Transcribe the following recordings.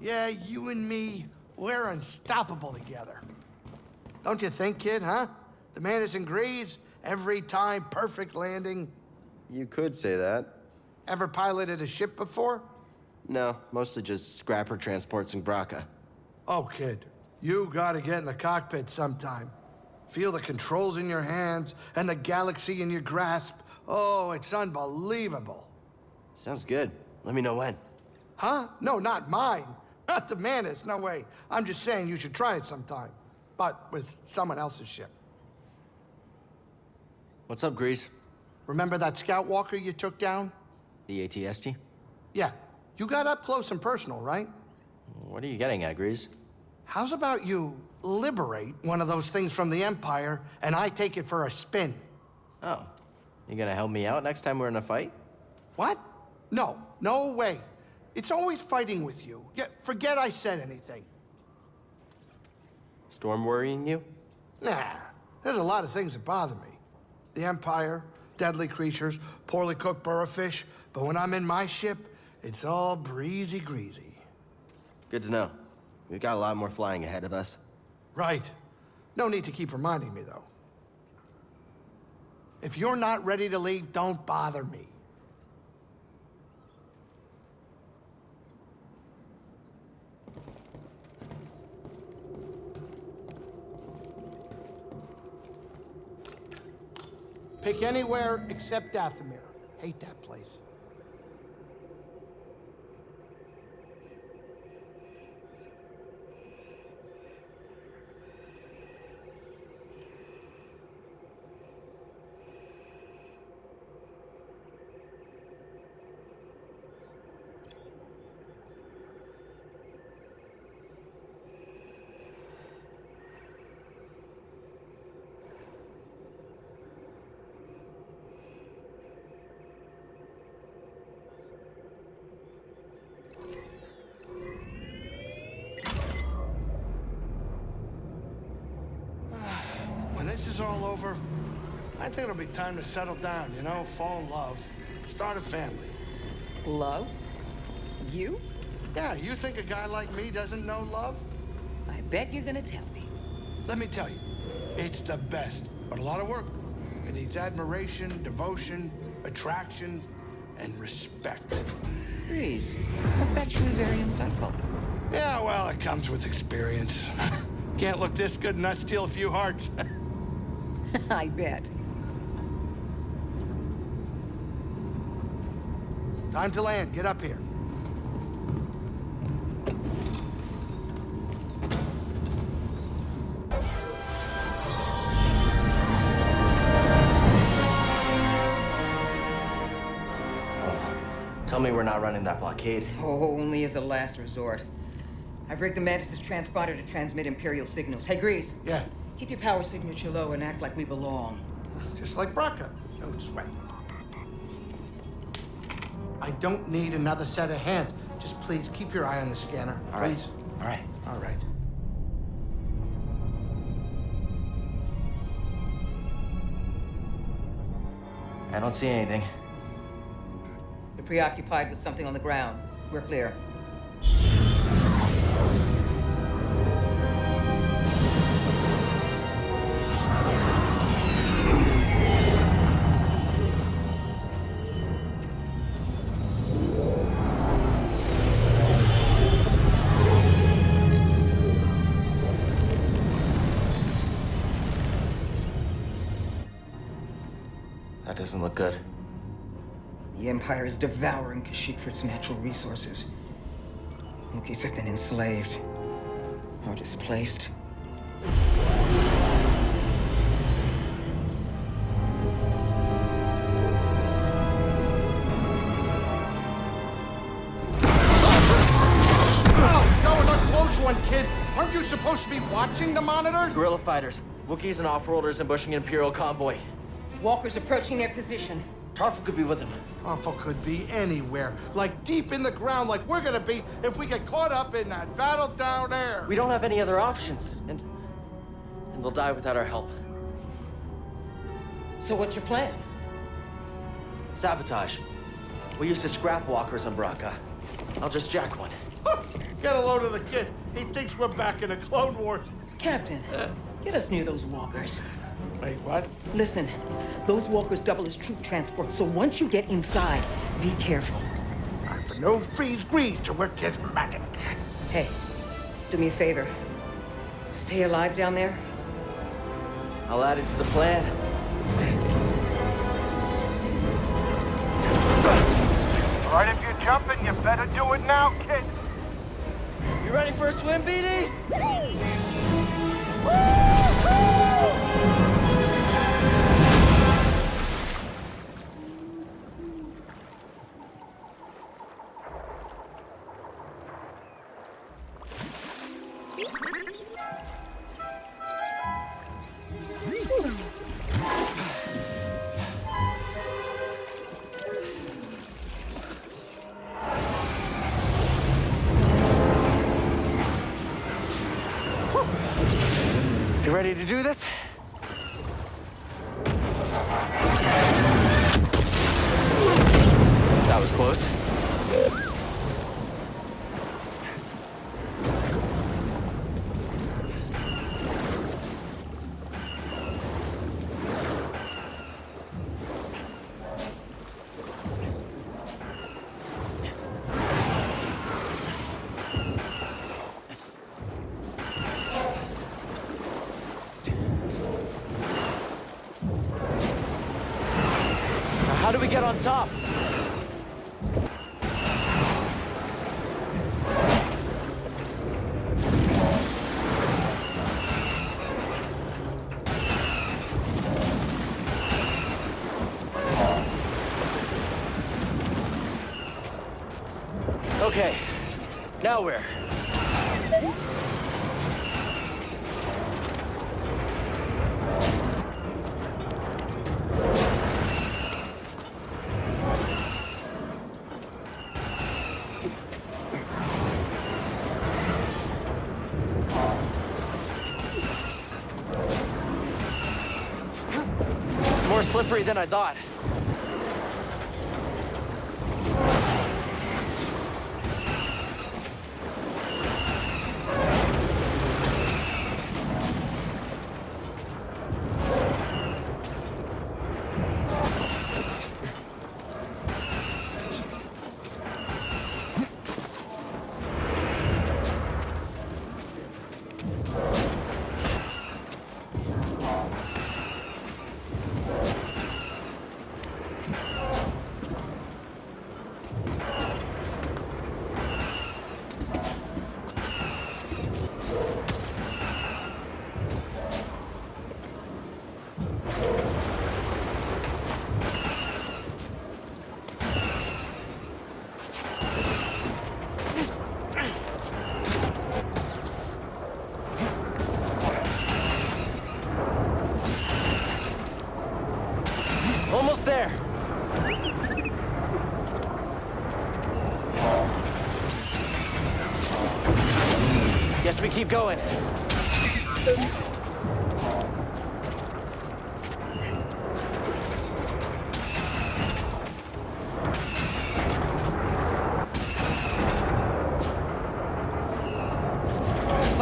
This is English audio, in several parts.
Yeah, you and me, we're unstoppable together. Don't you think, kid, huh? The man is in Greaves, every time perfect landing. You could say that. Ever piloted a ship before? No, mostly just scrapper transports in Bracca. Oh, kid, you gotta get in the cockpit sometime. Feel the controls in your hands and the galaxy in your grasp. Oh, it's unbelievable. Sounds good. Let me know when. Huh? No, not mine. Not the Mantis, no way. I'm just saying you should try it sometime. But with someone else's ship. What's up, Greez? Remember that scout walker you took down? The ATST? Yeah. You got up close and personal, right? What are you getting at, Greez? How's about you liberate one of those things from the Empire and I take it for a spin? Oh. You gonna help me out next time we're in a fight? What? No, no way. It's always fighting with you. Yeah, forget I said anything. Storm worrying you? Nah, there's a lot of things that bother me. The Empire, deadly creatures, poorly cooked burrofish, but when I'm in my ship, it's all breezy greasy. Good to know. We've got a lot more flying ahead of us. Right. No need to keep reminding me, though. If you're not ready to leave, don't bother me. Pick anywhere except Dathomir. Hate that place. When this is all over, I think it'll be time to settle down, you know, fall in love, start a family. Love? You? Yeah, you think a guy like me doesn't know love? I bet you're gonna tell me. Let me tell you, it's the best, but a lot of work. It needs admiration, devotion, attraction, and respect. Breeze. That's actually very insightful. Yeah, well, it comes with experience. Can't look this good and not steal a few hearts. I bet. Time to land. Get up here. Tell me we're not running that blockade. Oh, only as a last resort. I've rigged the Mantis' transponder to transmit Imperial signals. Hey, Greez, Yeah, keep your power signature low and act like we belong. just like Bracca. No sweat. I don't need another set of hands. Just please keep your eye on the scanner. All right. please. All right. All right. I don't see anything. You're preoccupied with something on the ground. We're clear. Doesn't look good. The Empire is devouring Kashyyyk for its natural resources. Wookiees have been enslaved or displaced. That was a close one, kid. Aren't you supposed to be watching the monitors? Guerrilla fighters. Wookiees and off-worlders ambushing an Imperial convoy. Walkers approaching their position. Tarfful could be with them. Awful could be anywhere, like deep in the ground, like we're gonna be if we get caught up in that battle down there. We don't have any other options, and... And they'll die without our help. So what's your plan? Sabotage. We used to scrap walkers on Bracca. I'll just jack one. Get a load of the kid. He thinks we're back in the Clone Wars. Captain, uh. get us near those walkers. Wait, what? Listen, those walkers double as troop transport, so once you get inside, be careful. I for no freeze grease to work his magic. Hey, do me a favor. Stay alive down there. I'll add it to the plan. All right, if you're jumping, you better do it now, kid. You ready for a swim, BD? How do Than I thought.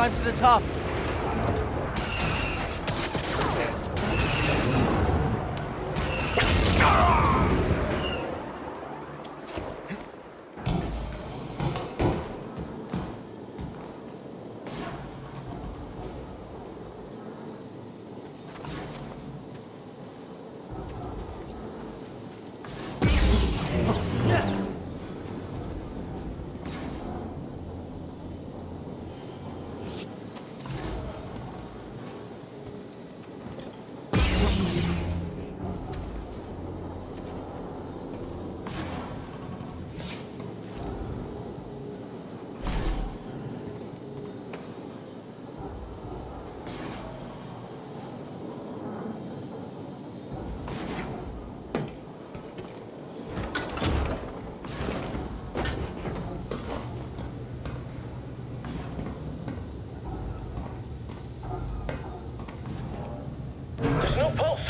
Climb to the top. There's no pulse.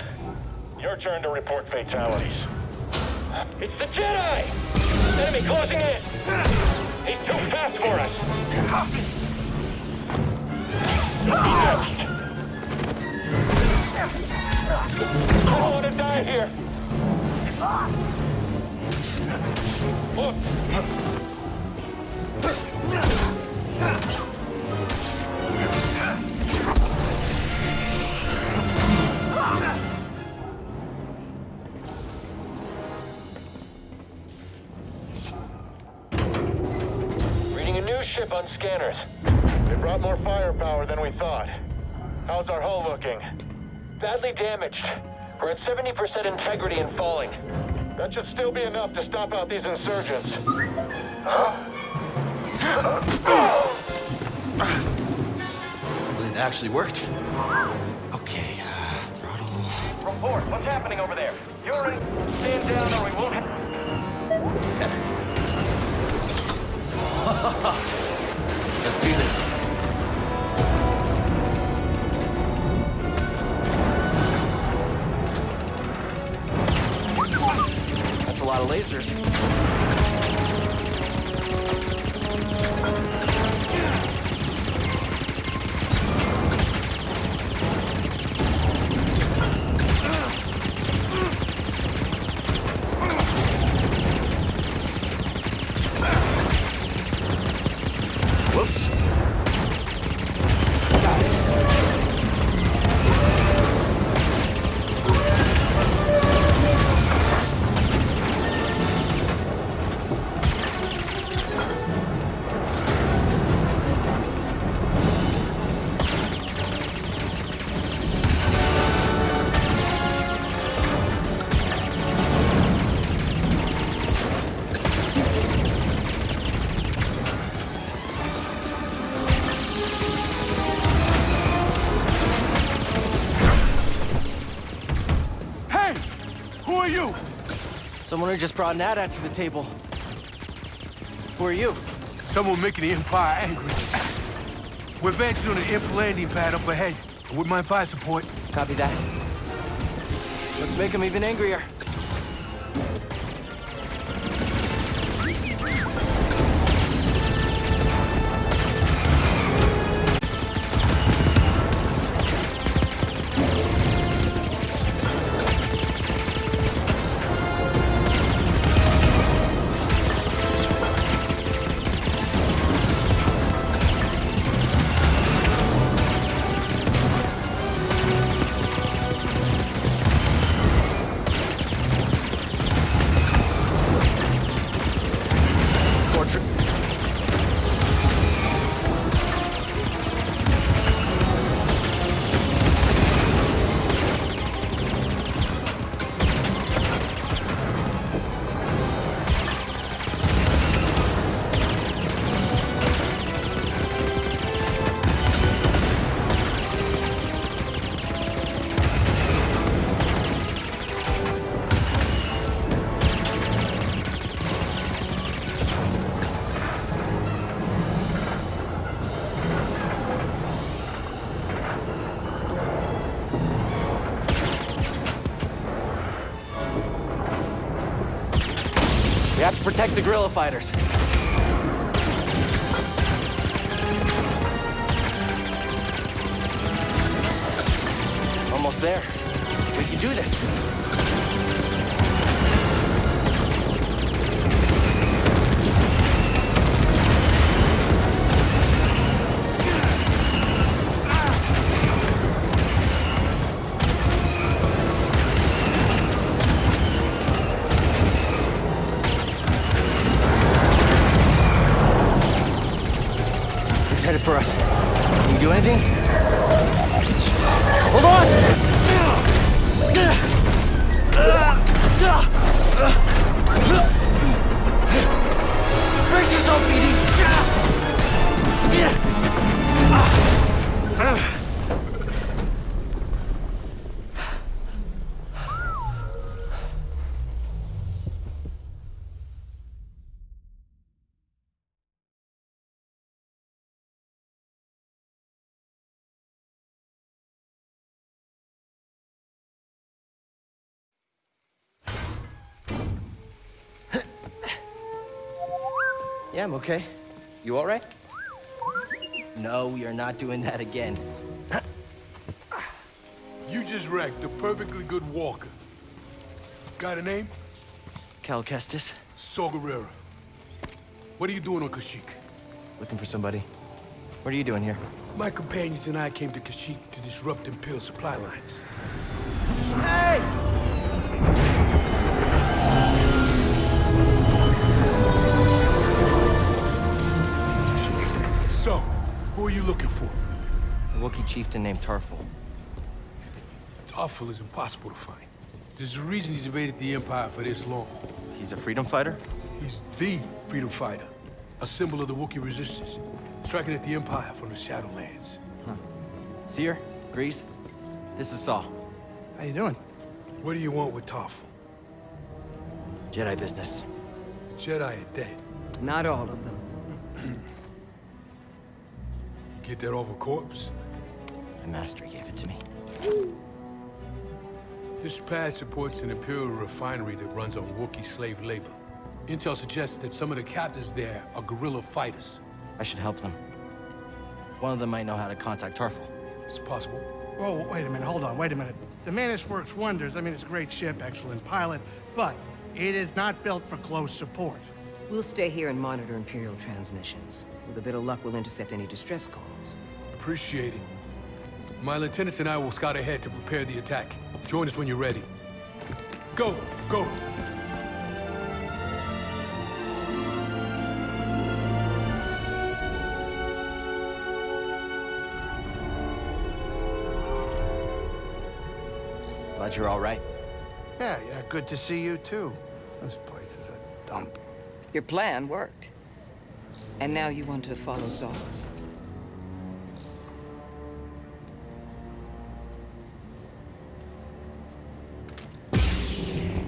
Turn to report fatalities. It's the Jedi! Enemy closing in! He's too fast for us. I don't want to die here. Look, We're at 70% integrity and falling. That should still be enough to stop out these insurgents. Well, it actually worked. Okay, uh, throttle. Report, what's happening over there? Yuri, stand down or we won't Someone who just brought Nada to the table. Who are you? Someone making the Empire angry. We're advancing on an imp landing pad up ahead. With my fire support. Copy that. Let's make him even angrier. Protect the guerrilla fighters. Almost there. Yeah, I'm okay. You all right? No, we are not doing that again. You just wrecked a perfectly good walker. Got a name? Cal Kestis, Saw Gerrera. What are you doing on Kashyyyk? looking for somebody. What are you doing here? My companions and I came to Kashyyyk to disrupt Imperial supply lines. Hey! Who are you looking for? A Wookiee chieftain named Tarfful. Tarfful is impossible to find. There's a reason he's evaded the Empire for this long. He's a freedom fighter? He's the freedom fighter, a symbol of the Wookiee resistance, striking at the Empire from the Shadowlands. Huh. Cere? Greez? This is Saw. How you doing? What do you want with Tarfful? Jedi business. The Jedi are dead. Not all of them. You get that off a corpse? My master gave it to me. This pad supports an Imperial refinery that runs on Wookiee slave labor. Intel suggests that some of the captives there are guerrilla fighters. I should help them. One of them might know how to contact Tarfful. It's possible. Whoa, wait a minute, hold on, wait a minute. The Mantis works wonders. I mean, it's a great ship, excellent pilot, but it is not built for close support. We'll stay here and monitor Imperial transmissions. With a bit of luck, we'll intercept any distress calls. Appreciate it. My lieutenants and I will scout ahead to prepare the attack. Join us when you're ready. Go, go! Glad you're all right. Yeah, yeah, good to see you too. This place is a dump. Your plan worked. And now you want to follow Saw.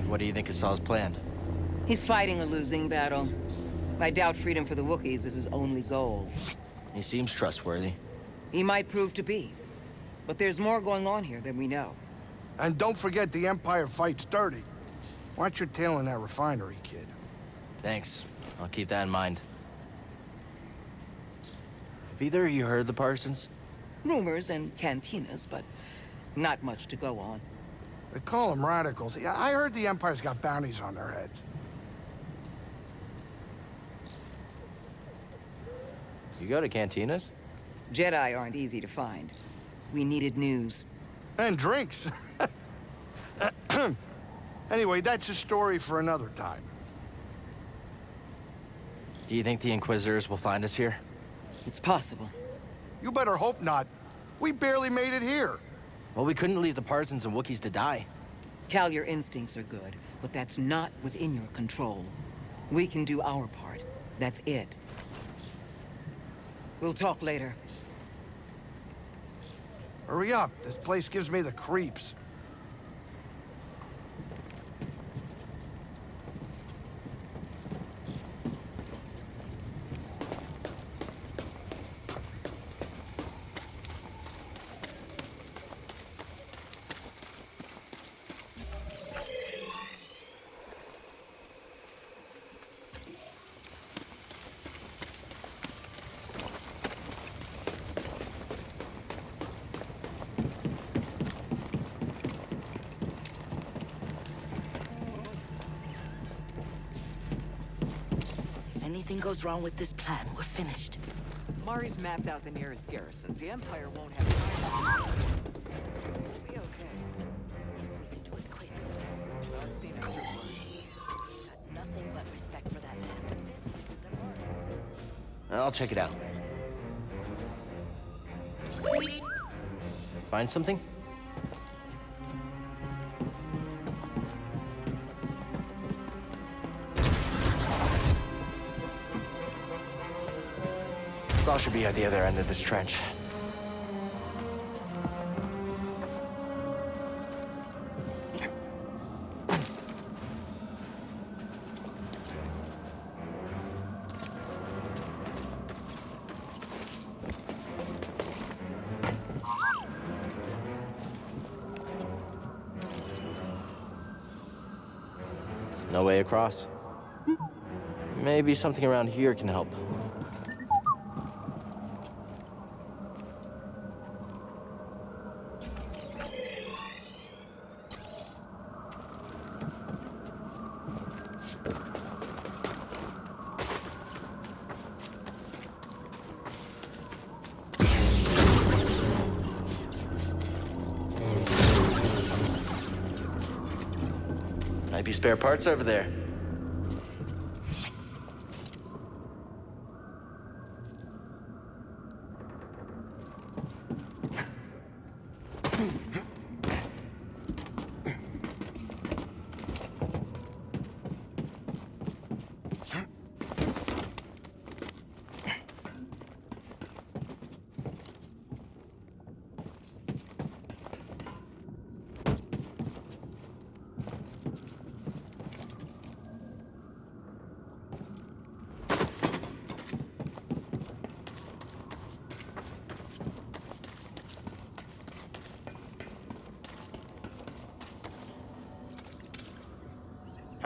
What do you think is Saw's plan? He's fighting a losing battle. I doubt freedom for the Wookiees is his only goal. He seems trustworthy. He might prove to be. But there's more going on here than we know. And don't forget the Empire fights dirty. Watch your tail in that refinery, kid. Thanks. I'll keep that in mind. Have either of you heard the Partisans? Rumors and cantinas, but not much to go on. They call them radicals. I heard the Empire's got bounties on their heads. You go to cantinas? Jedi aren't easy to find. We needed news. And drinks. anyway, that's a story for another time. Do you think the Inquisitors will find us here? It's possible. You better hope not. We barely made it here. Well, we couldn't leave the Partisans and Wookiees to die. Cal, your instincts are good, but that's not within your control. We can do our part. That's it. We'll talk later. Hurry up. This place gives me the creeps. If anything goes wrong with this plan, we're finished. Mari's mapped out the nearest garrisons. The Empire won't have time. We'll be okay. If we can do it quick. I've seen it. Got nothing but respect for that man. I'll check it out. Find something? Saw should be at the other end of this trench. No way across. Maybe something around here can help. Might be spare parts over there.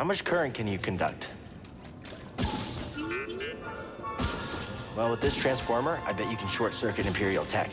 How much current can you conduct? Well, with this transformer, I bet you can short circuit Imperial tech.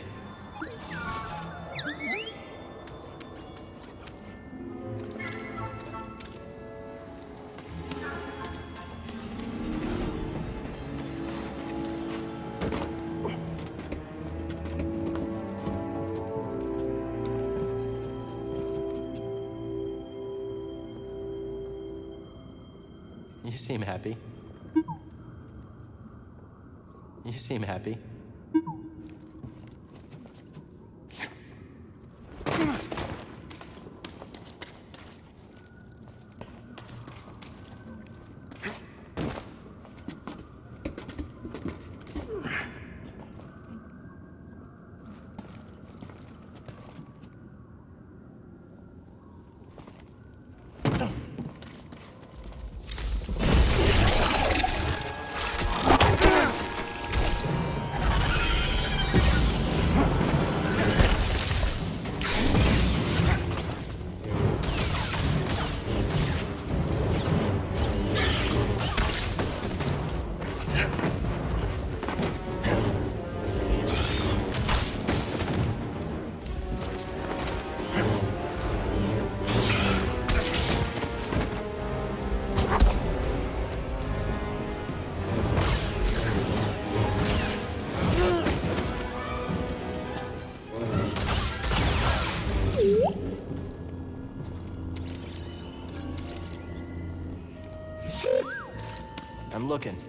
Looking.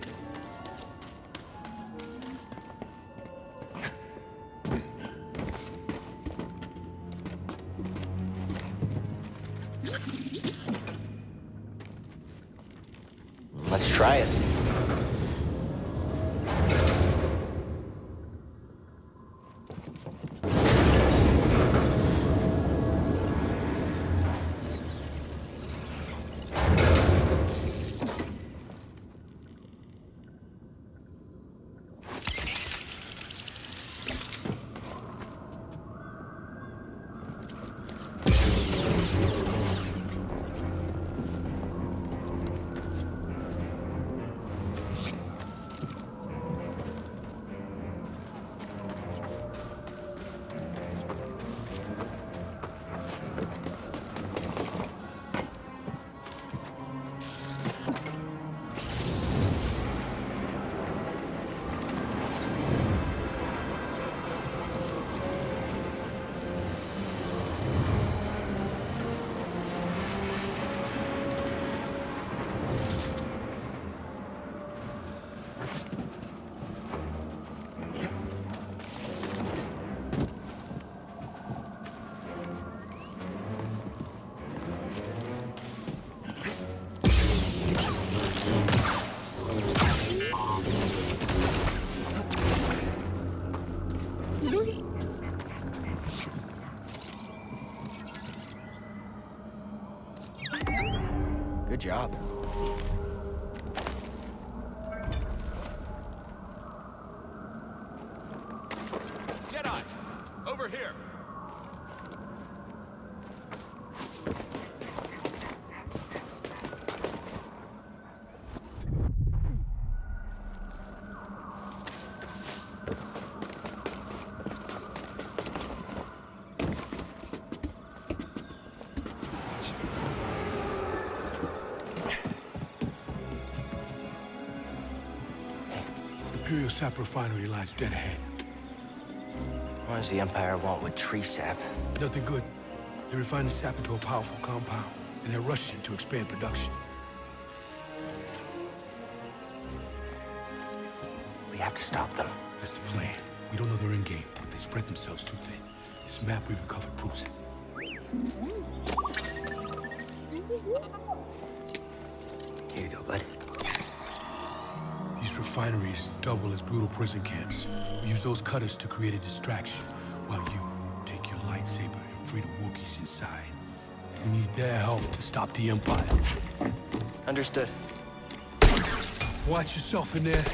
Job. Jedi! Over here! Sap Refinery lies dead ahead. What does the Empire want with tree sap? Nothing good. They refine the sap into a powerful compound, and they're rushing to expand production. We have to stop them. That's the plan. We don't know their end game, but they spread themselves too thin. This map we recovered proves it. Here you go, bud. Refineries double as brutal prison camps. We use those cutters to create a distraction, while you take your lightsaber and free the Wookiees inside. We need their help to stop the Empire. Understood. Watch yourself in there.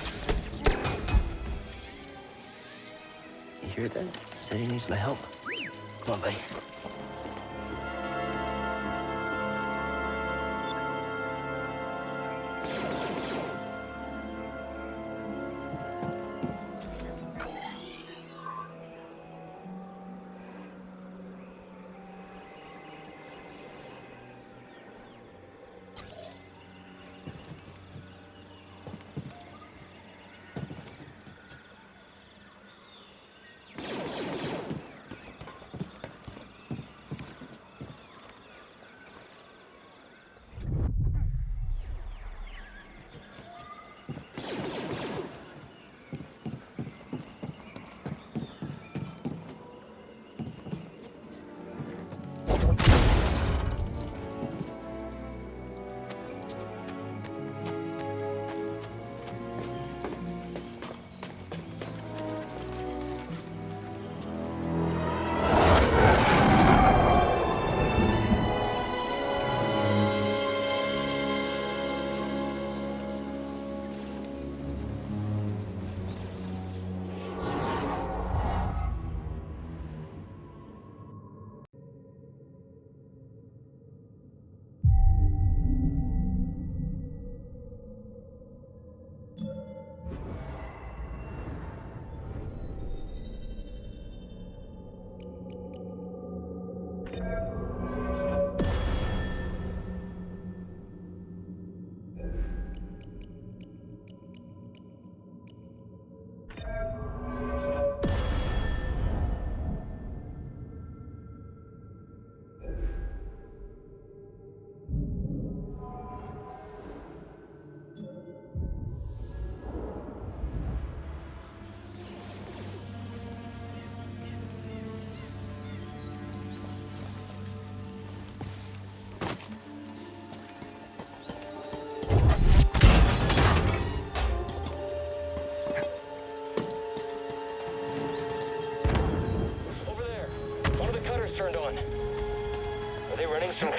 You hear that? Said he needs my help. Come on, buddy.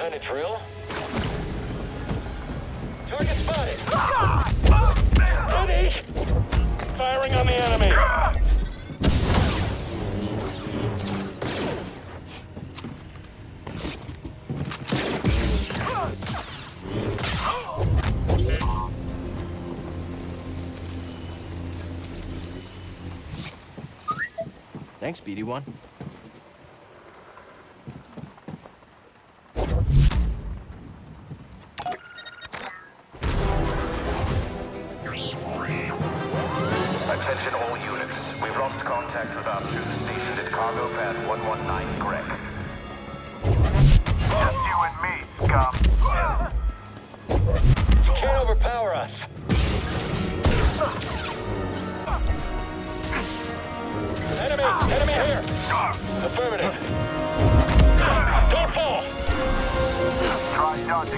Kind of drill? Target spotted! Steady! Firing on the enemy! Thanks, BD1.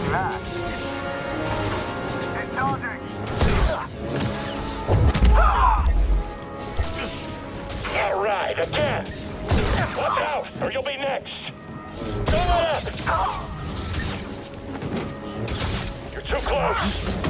Dodging that. All right, again! Watch out, or you'll be next! Let up! You're too close!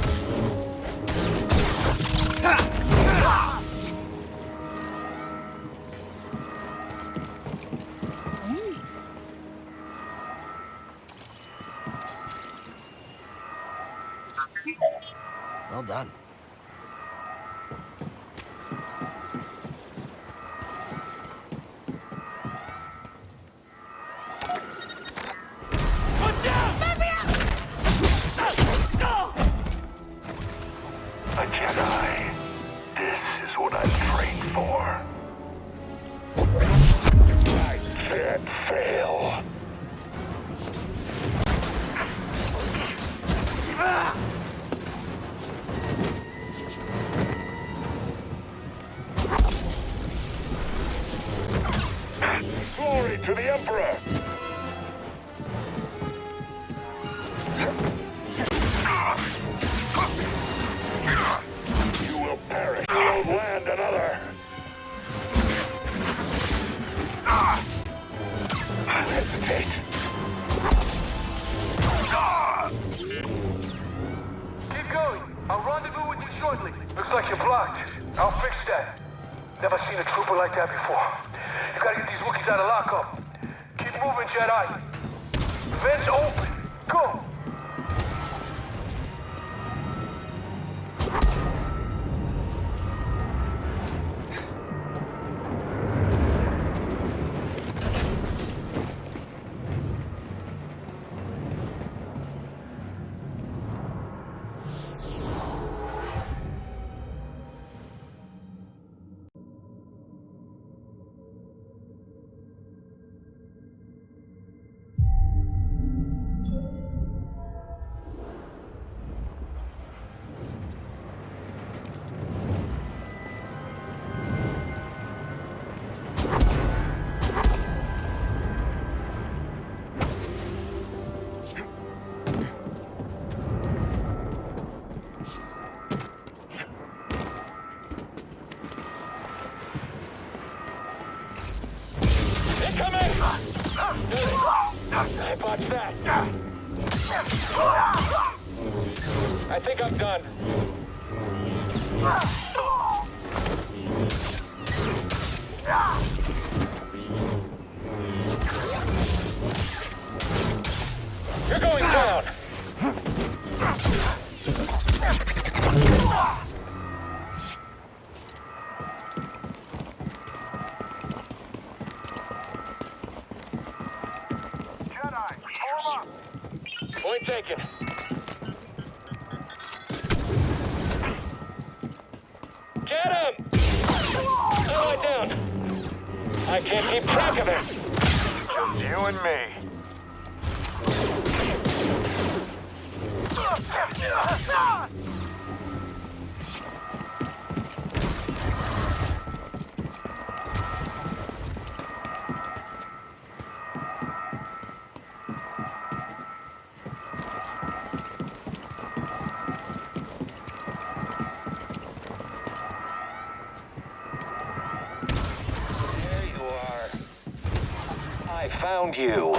around you.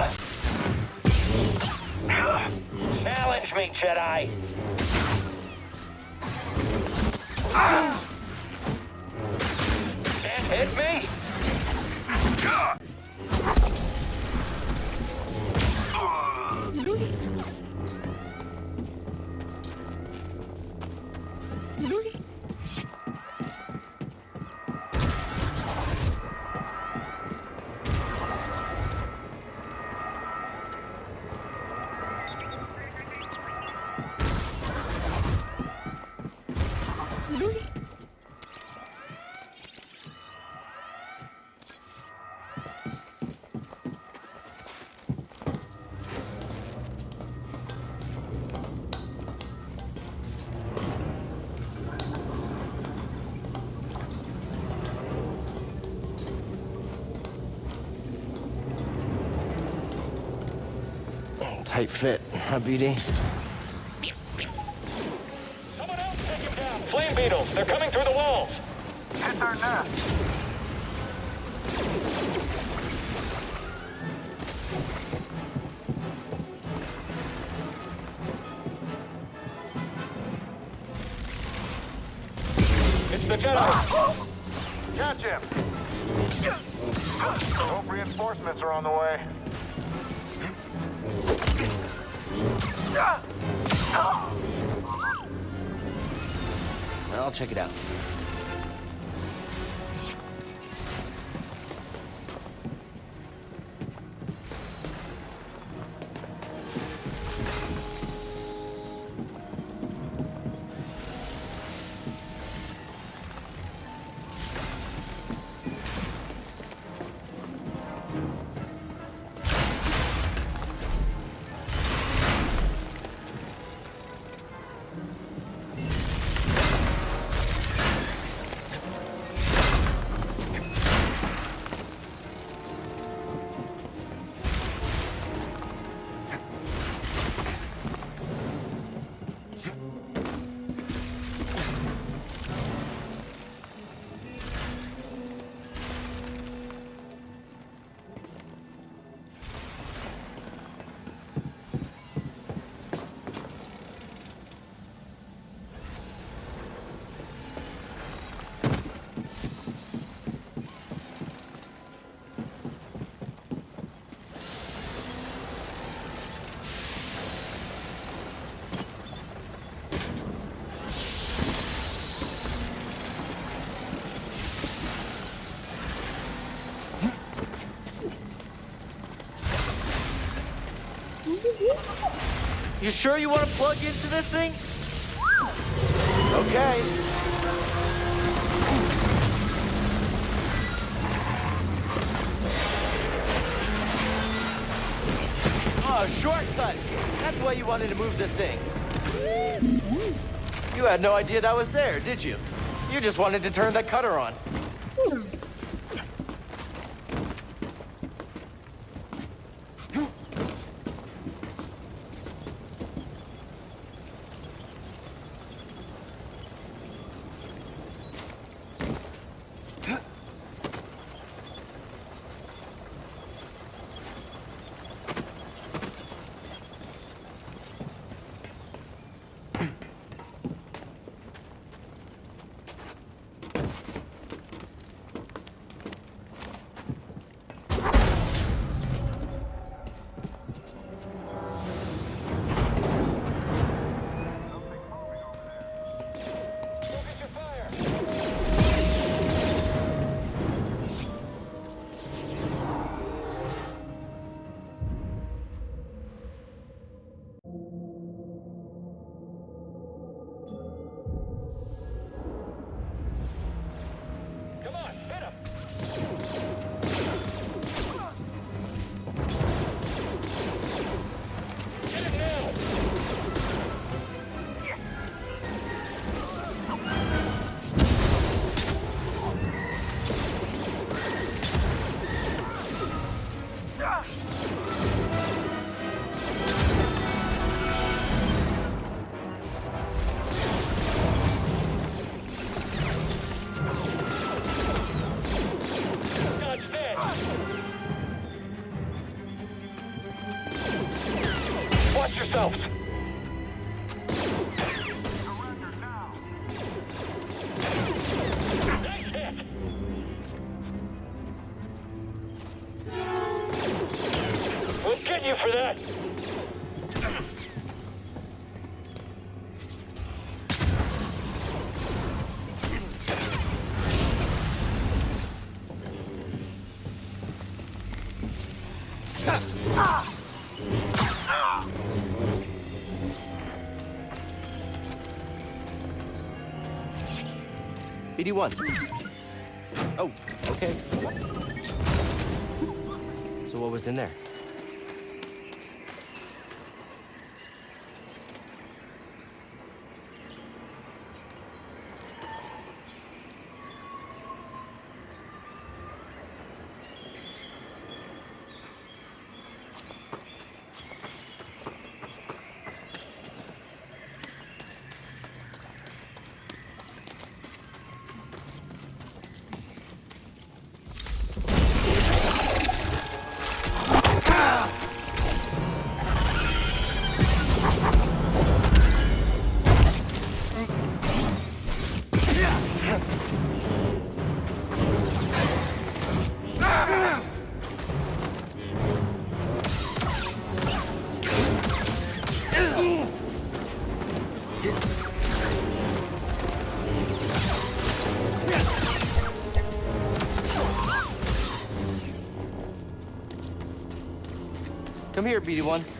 tight fit, huh, BD? Someone else take him down! Flame beetles! They're coming through the walls! Hit their nest! It's the Jedi! Catch him! Hope reinforcements are on the way. I'll check it out. You sure you want to plug into this thing? Okay. Ah, oh, shortcut! That's why you wanted to move this thing. You had no idea that was there, did you? You just wanted to turn that cutter on. BD1. Oh, okay. So what was in there? Come here, BD1.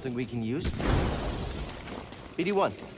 Something we can use? BD1.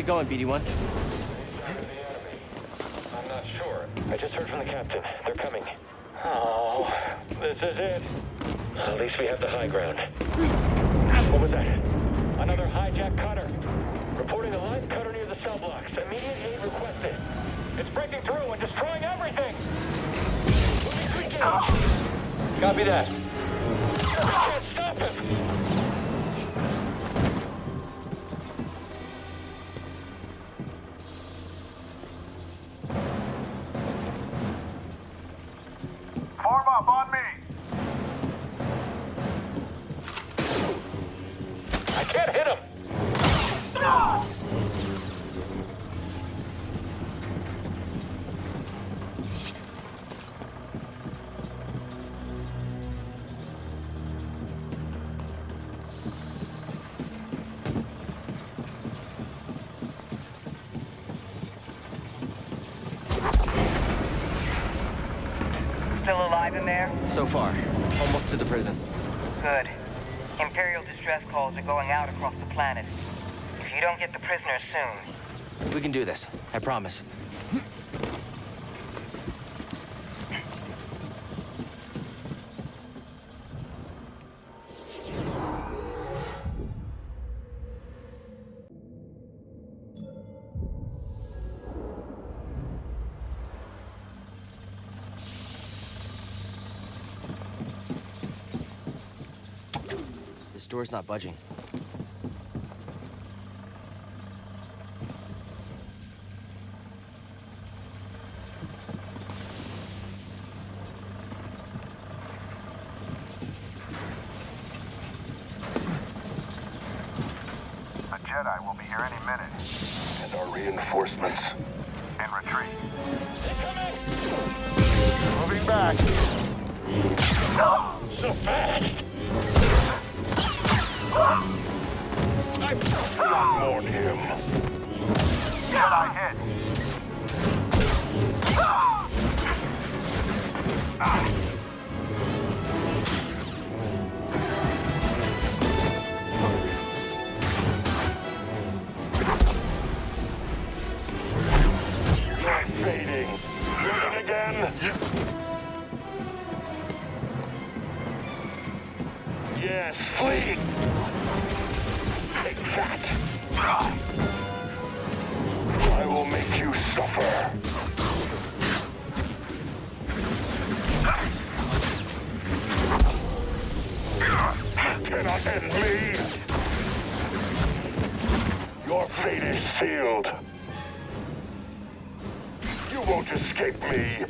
Get going, BD1. I'm not sure. I just heard from the captain. They're coming. Oh, this is it. At least we have the high ground. What was that? Another hijacked cutter. Reporting a live cutter near the cell blocks. Immediate aid requested. It's breaking through and destroying everything. Copy that. We can do this. I promise. This door's not budging. Jedi will be here any minute. And our reinforcements. In retreat. Moving back. So fast. Not warn him. Jedi hit. You're Yes, flee. Take that. I will make you suffer. Cannot and me. Your fate is sealed. You won't escape me.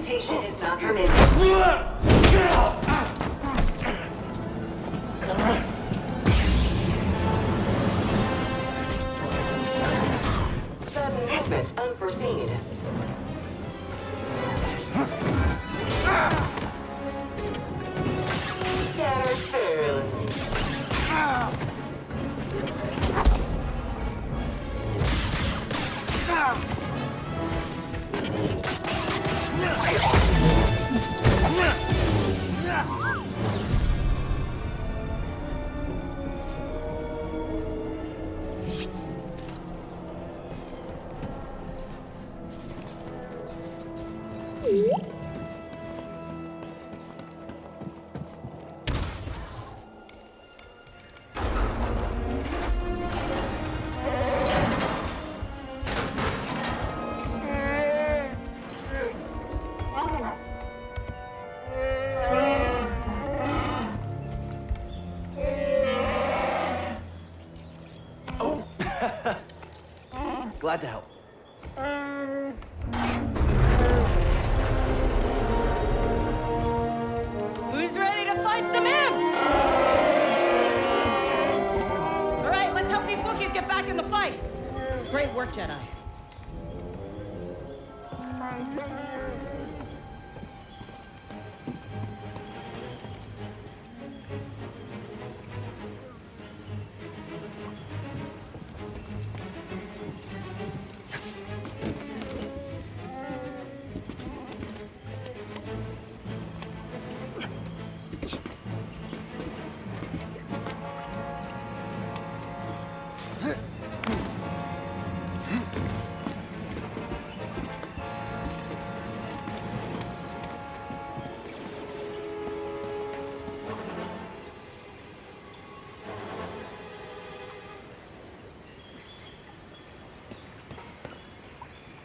Visitation is not permitted.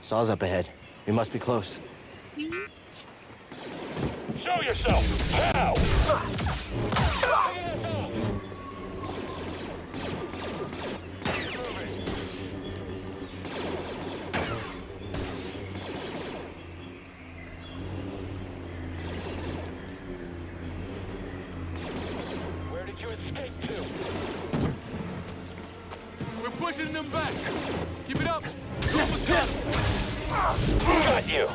Saw's up ahead. We must be close. Show yourself! Now! Where did you escape to? We're pushing them back. Got you.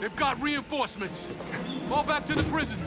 They've got reinforcements. Fall back to the prisons.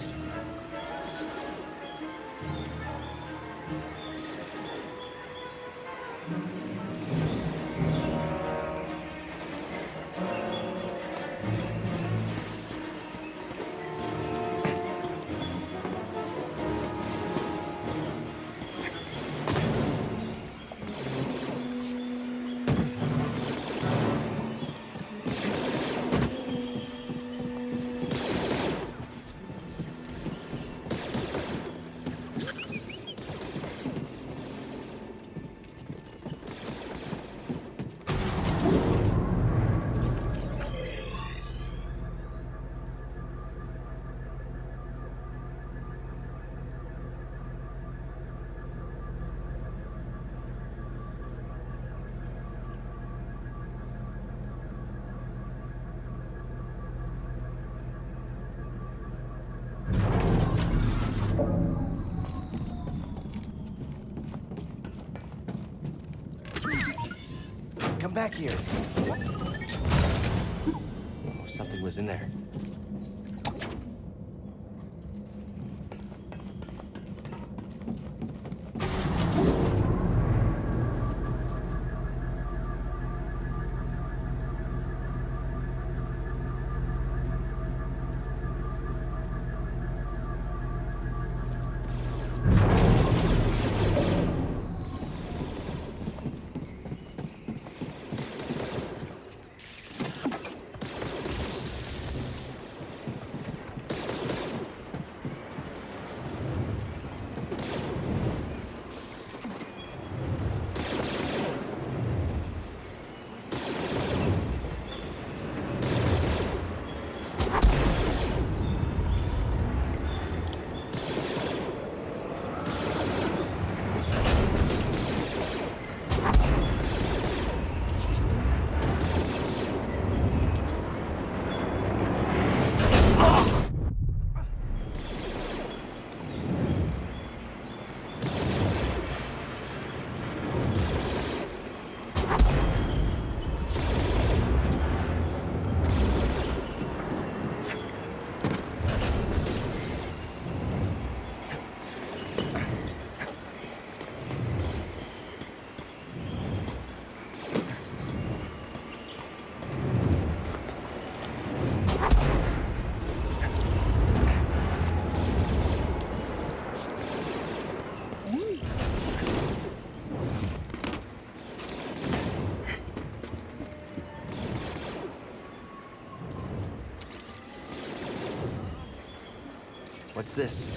What's this?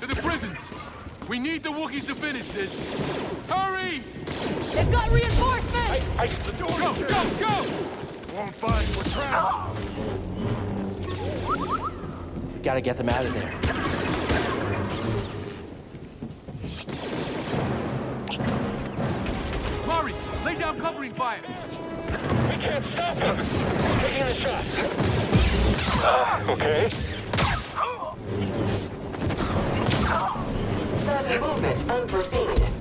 To the prisons! We need the Wookiees to finish this! Hurry! They've got reinforcements! I, the door Go, go, go! Won't find we're trapped. Gotta get them out of there. Sudden movement unforeseen.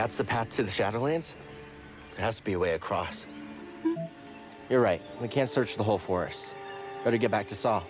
That's the path to the Shadowlands? There has to be a way across. You're right. We can't search the whole forest. Better get back to Saw.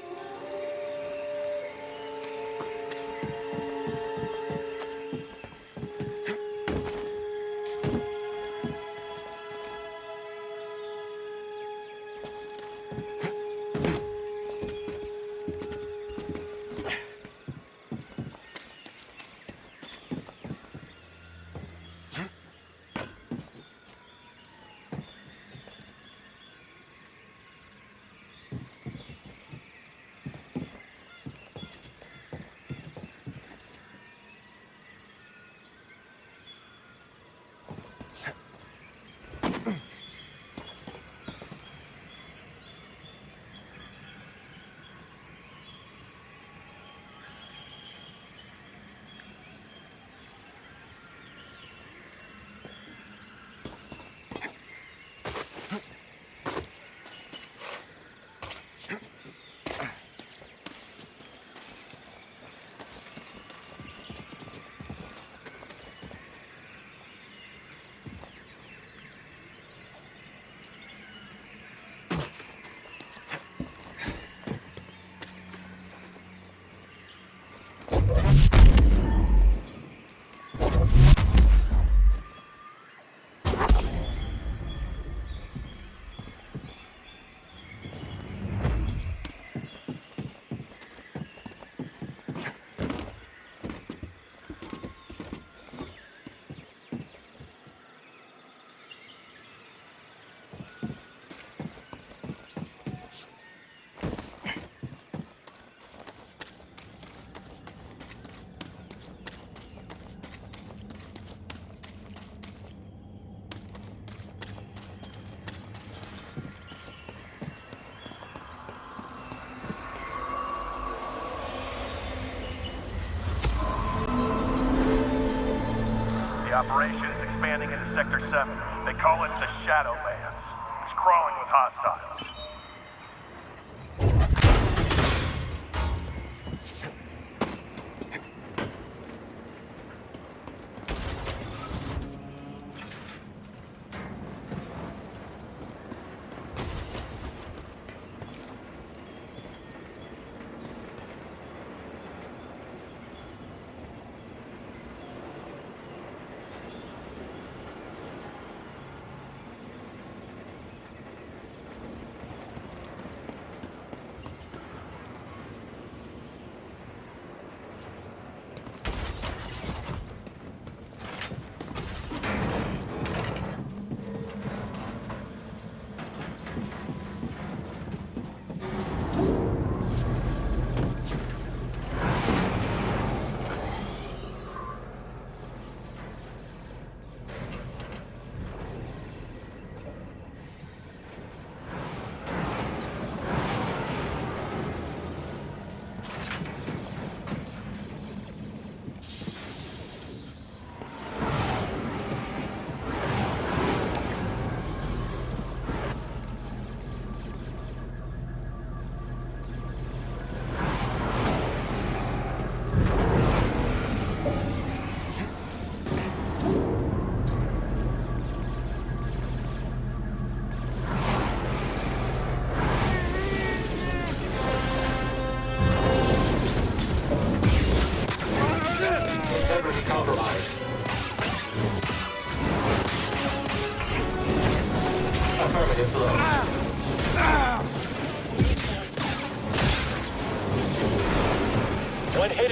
They call it the Shadowlands. It's crawling with hostiles.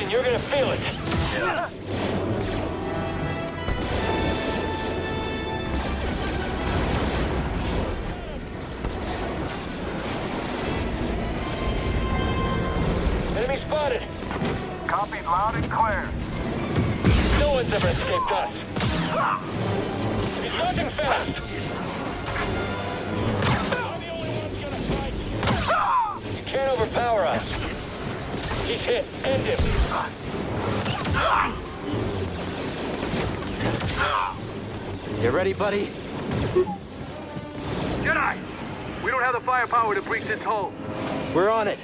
And you're gonna feel hit. End him. You ready, buddy? Jedi! We don't have the firepower to breach this hull. We're on it.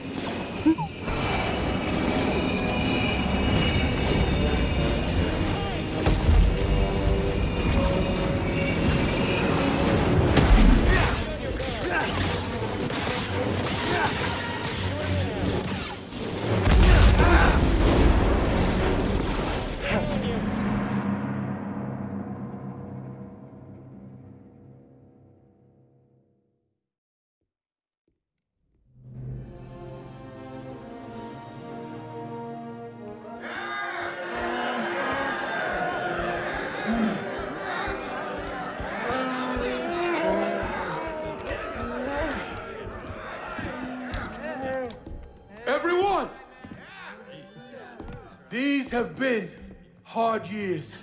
Hard years.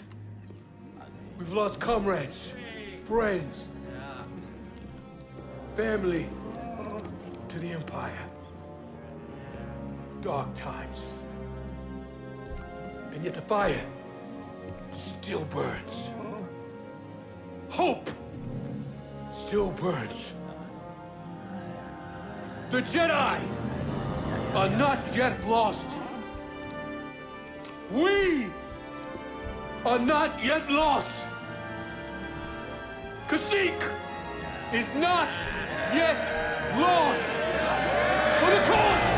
We've lost comrades, friends, family to the Empire. Dark times. And yet the fire still burns. Hope still burns. The Jedi are not yet lost. We are not yet lost. Kashyyyk is not yet lost. For the cause!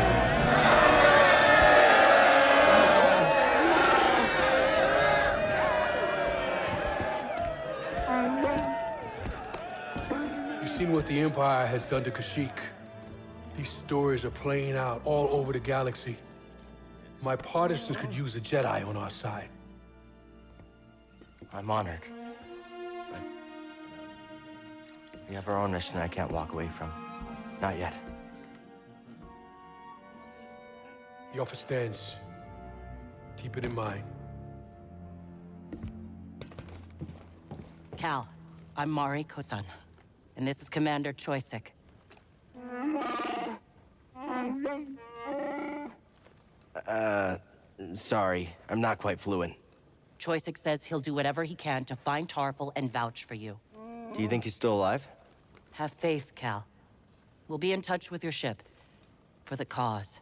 You've seen what the Empire has done to Kashyyyk. These stories are playing out all over the galaxy. My partisans could use a Jedi on our side. I'm honored. But we have our own mission I can't walk away from. Not yet. The offer stands. Keep it in mind. Cal, I'm Mari Kosan, and this is Commander Choyyssyk. Uh, sorry. I'm not quite fluent. Choyyssyk says he'll do whatever he can to find Tarfful and vouch for you. Do you think he's still alive? Have faith, Cal. We'll be in touch with your ship. For the cause.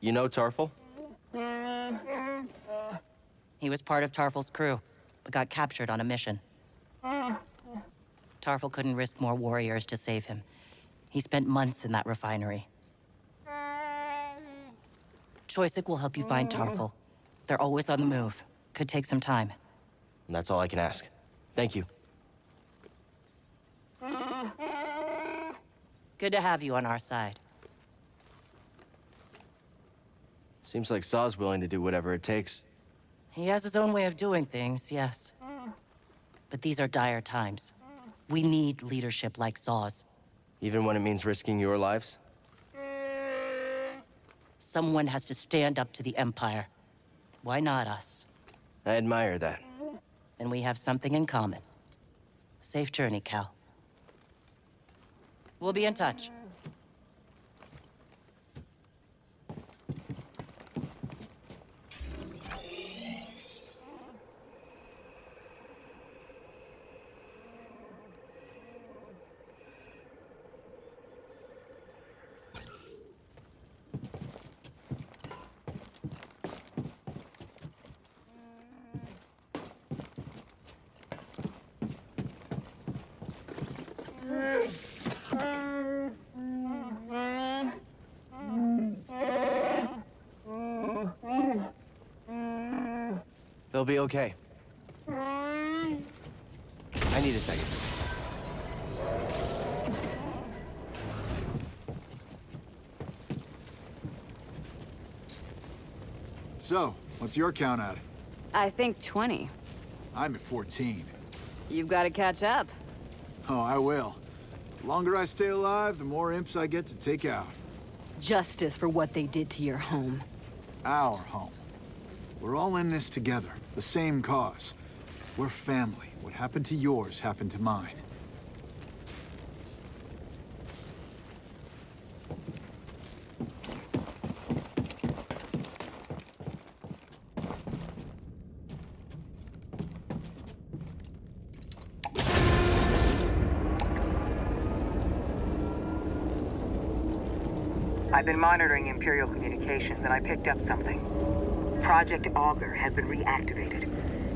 You know Tarfful? He was part of Tarfful's crew, but got captured on a mission. Tarfful couldn't risk more warriors to save him. He spent months in that refinery. Choyyssyk will help you find Tarfful. They're always on the move. Could take some time. And that's all I can ask. Thank you. Good to have you on our side. Seems like Saw's willing to do whatever it takes. He has his own way of doing things, yes. But these are dire times. We need leadership like Saw's. Even when it means risking your lives? Someone has to stand up to the Empire. Why not us? I admire that. And we have something in common. Safe journey, Cal. We'll be in touch. They'll be okay. I need a second. So, what's your count at? I think 20. I'm at 14. You've got to catch up. Oh, I will. The longer I stay alive, the more imps I get to take out. Justice for what they did to your home. Our home. We're all in this together. The same cause. We're family. What happened to yours happened to mine. I've been monitoring Imperial communications and I picked up something. Project Augur has been reactivated.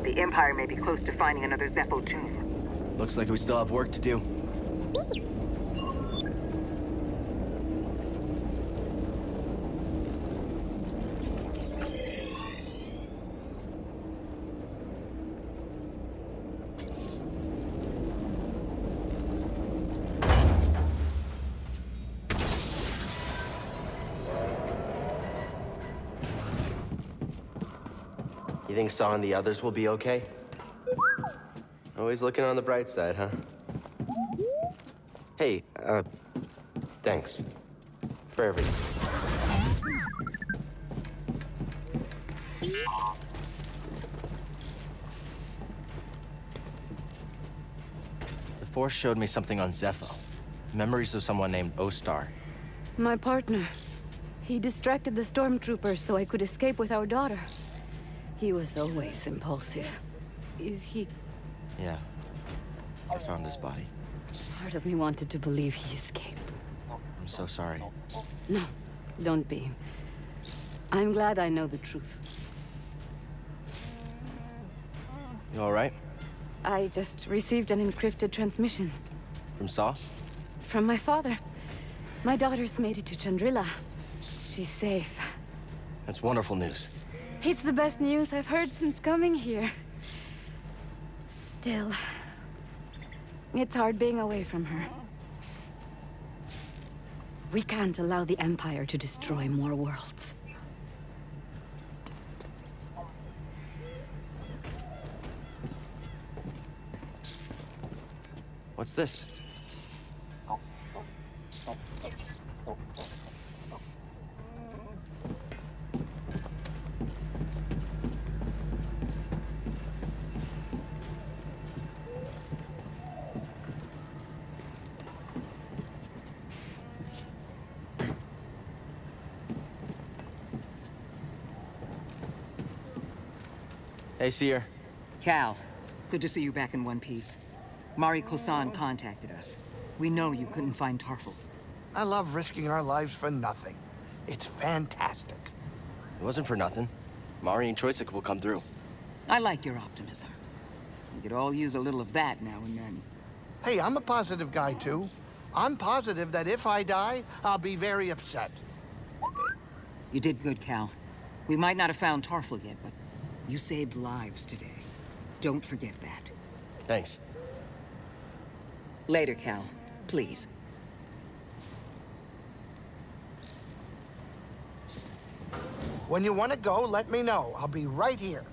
The Empire may be close to finding another Zeffo tomb. Looks like we still have work to do. Saw and the others will be okay? Always looking on the bright side, huh? Hey, uh, thanks. For everything. The Force showed me something on Zeffo. Memories of someone named Ostar. My partner. He distracted the stormtroopers so I could escape with our daughter. He was always impulsive. Is he... Yeah. I found his body. Part of me wanted to believe he escaped. I'm so sorry. No, don't be. I'm glad I know the truth. You alright? I just received an encrypted transmission. From Saw? From my father. My daughter's made it to Chandrila. She's safe. That's wonderful news. It's the best news I've heard since coming here. Still, it's hard being away from her. We can't allow the Empire to destroy more worlds. What's this? Hey, Cere. Cal, good to see you back in one piece. Mari Kosan contacted us. We know you couldn't find Tarfful. I love risking our lives for nothing. It's fantastic. It wasn't for nothing. Mari and Choyyssyk will come through. I like your optimism. We could all use a little of that now and then. Hey, I'm a positive guy, too. I'm positive that if I die, I'll be very upset. You did good, Cal. We might not have found Tarfful yet, but you saved lives today. Don't forget that. Thanks. Later, Cal. Please. When you want to go, let me know. I'll be right here.